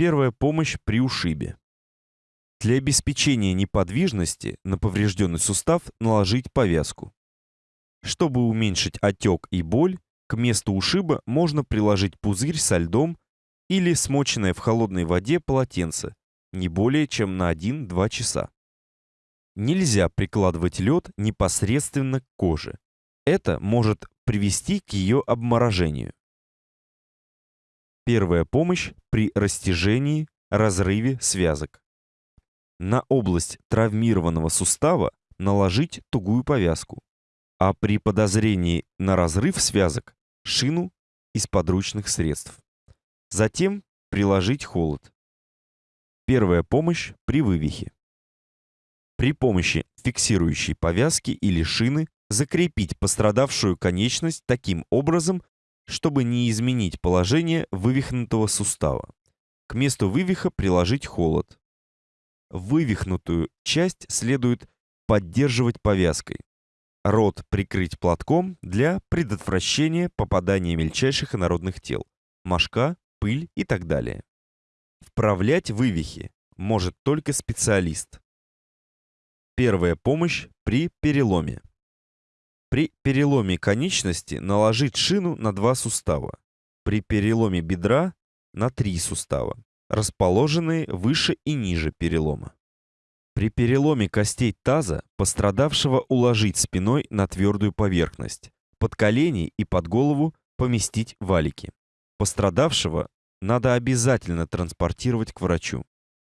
Первая помощь при ушибе. Для обеспечения неподвижности на поврежденный сустав наложить повязку. Чтобы уменьшить отек и боль, к месту ушиба можно приложить пузырь со льдом или смоченное в холодной воде полотенце, не более чем на 1-2 часа. Нельзя прикладывать лед непосредственно к коже. Это может привести к ее обморожению. Первая помощь при растяжении, разрыве связок. На область травмированного сустава наложить тугую повязку, а при подозрении на разрыв связок – шину из подручных средств. Затем приложить холод. Первая помощь при вывихе. При помощи фиксирующей повязки или шины закрепить пострадавшую конечность таким образом, чтобы не изменить положение вывихнутого сустава. К месту вывиха приложить холод. Вывихнутую часть следует поддерживать повязкой. Рот прикрыть платком для предотвращения попадания мельчайших инородных тел, мошка, пыль и так далее. Вправлять вывихи может только специалист. Первая помощь при переломе. При переломе конечности наложить шину на два сустава. При переломе бедра на три сустава, расположенные выше и ниже перелома. При переломе костей таза пострадавшего уложить спиной на твердую поверхность, под колени и под голову поместить валики. Пострадавшего надо обязательно транспортировать к врачу.